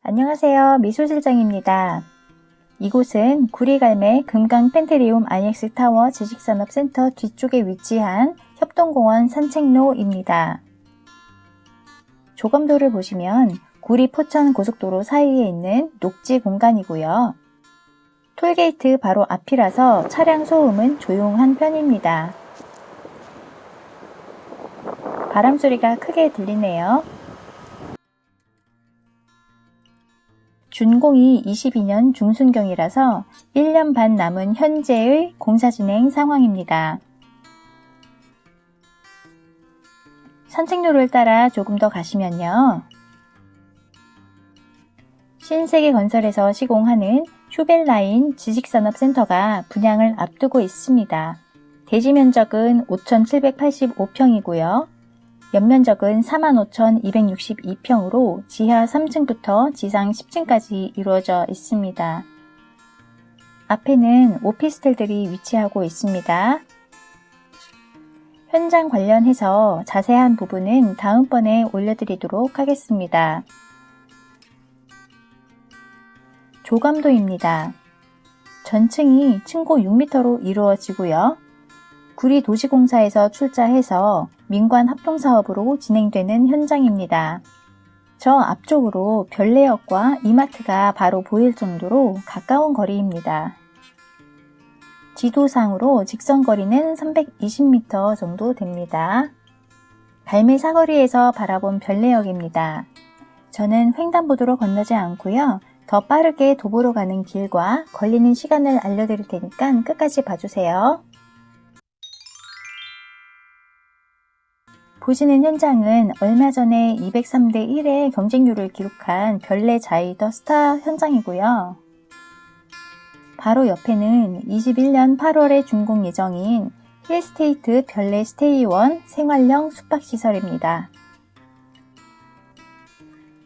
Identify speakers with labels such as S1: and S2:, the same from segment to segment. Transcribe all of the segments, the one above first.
S1: 안녕하세요. 미술실장입니다. 이곳은 구리갈매 금강 펜테리움 IX 타워 지식산업센터 뒤쪽에 위치한 협동공원 산책로입니다. 조감도를 보시면 구리 포천 고속도로 사이에 있는 녹지 공간이고요. 톨게이트 바로 앞이라서 차량 소음은 조용한 편입니다. 바람 소리가 크게 들리네요. 준공이 22년 중순경이라서 1년 반 남은 현재의 공사 진행 상황입니다. 산책로를 따라 조금 더 가시면요. 신세계 건설에서 시공하는 슈벨라인 지식산업센터가 분양을 앞두고 있습니다. 대지 면적은 5,785평이고요. 연면적은 45,262평으로 지하 3층부터 지상 10층까지 이루어져 있습니다. 앞에는 오피스텔들이 위치하고 있습니다. 현장 관련해서 자세한 부분은 다음번에 올려드리도록 하겠습니다. 조감도입니다. 전층이 층고 6m로 이루어지고요. 구리 도시공사에서 출자해서 민관 합동사업으로 진행되는 현장입니다. 저 앞쪽으로 별내역과 이마트가 바로 보일 정도로 가까운 거리입니다. 지도상으로 직선거리는 320m 정도 됩니다. 갈매 사거리에서 바라본 별내역입니다. 저는 횡단보도로 건너지 않고요. 더 빠르게 도보로 가는 길과 걸리는 시간을 알려드릴 테니까 끝까지 봐주세요. 보시는 현장은 얼마 전에 203대 1의 경쟁률을 기록한 별내 자이더 스타 현장이고요. 바로 옆에는 21년 8월에 준공 예정인 힐스테이트 별내 스테이원 생활형 숙박시설입니다.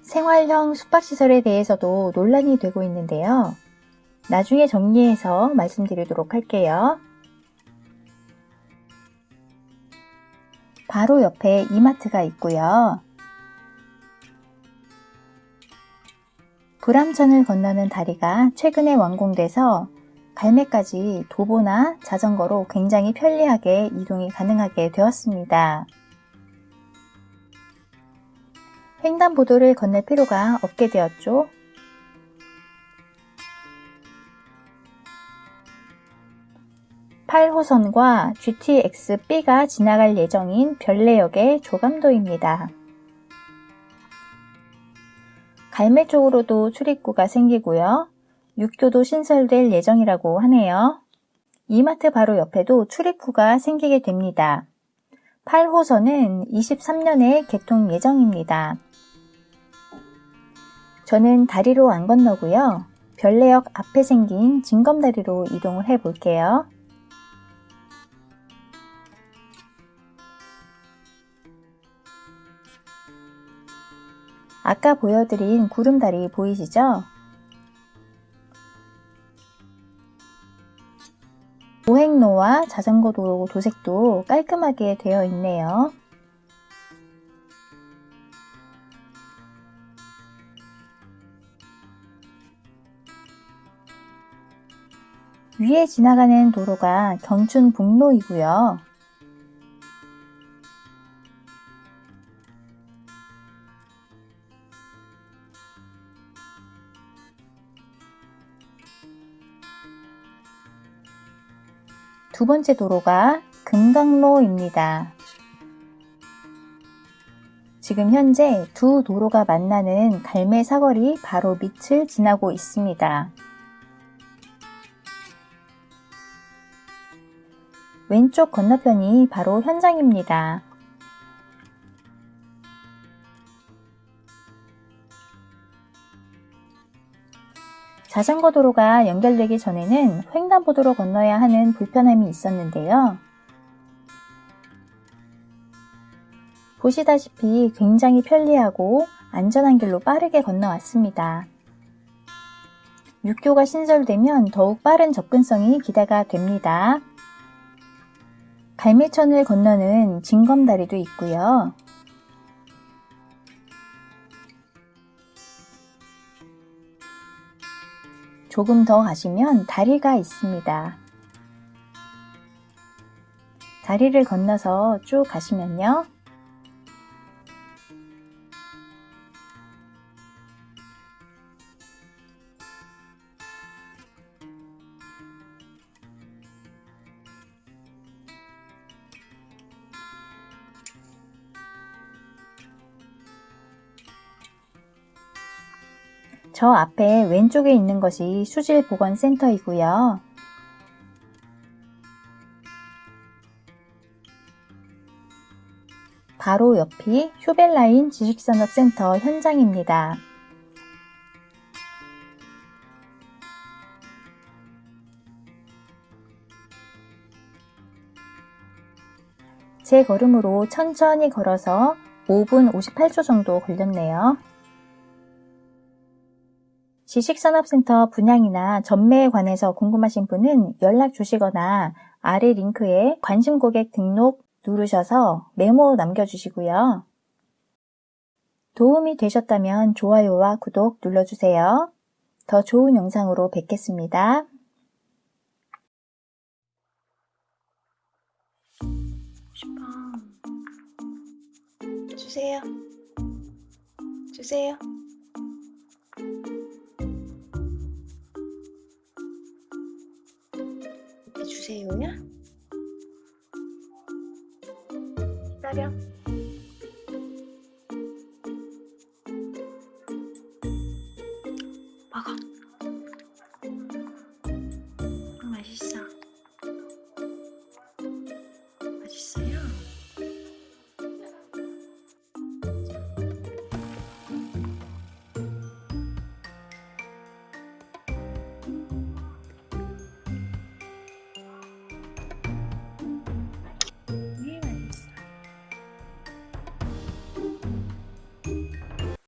S1: 생활형 숙박시설에 대해서도 논란이 되고 있는데요. 나중에 정리해서 말씀드리도록 할게요. 바로 옆에 이마트가 있고요. 불암천을 건너는 다리가 최근에 완공돼서 갈매까지 도보나 자전거로 굉장히 편리하게 이동이 가능하게 되었습니다. 횡단보도를 건널 필요가 없게 되었죠. 8호선과 GTX-B가 지나갈 예정인 별내역의 조감도입니다. 갈매 쪽으로도 출입구가 생기고요. 육교도 신설될 예정이라고 하네요. 이마트 바로 옆에도 출입구가 생기게 됩니다. 8호선은 23년에 개통 예정입니다. 저는 다리로 안 건너고요. 별내역 앞에 생긴 진검다리로 이동을 해 볼게요. 아까 보여드린 구름다리 보이시죠? 보행로와 자전거 도로 도색도 깔끔하게 되어 있네요. 위에 지나가는 도로가 경춘북로이고요. 두 번째 도로가 금강로입니다. 지금 현재 두 도로가 만나는 갈매 사거리 바로 밑을 지나고 있습니다. 왼쪽 건너편이 바로 현장입니다. 자전거 도로가 연결되기 전에는 횡단보도로 건너야 하는 불편함이 있었는데요. 보시다시피 굉장히 편리하고 안전한 길로 빠르게 건너왔습니다. 육교가 신설되면 더욱 빠른 접근성이 기대가 됩니다. 갈매천을 건너는 징검다리도 있고요. 조금 더 가시면 다리가 있습니다. 다리를 건너서 쭉 가시면요. 저 앞에 왼쪽에 있는 것이 수질보건센터이고요. 바로 옆이 휴벨라인 지식산업센터 현장입니다. 제 걸음으로 천천히 걸어서 5분 58초 정도 걸렸네요. 지식산업센터 분양이나 전매에 관해서 궁금하신 분은 연락 주시거나 아래 링크에 관심 고객 등록 누르셔서 메모 남겨주시고요. 도움이 되셨다면 좋아요와 구독 눌러주세요. 더 좋은 영상으로 뵙겠습니다.
S2: 주세요. 주세요. 주세요야? 기다려.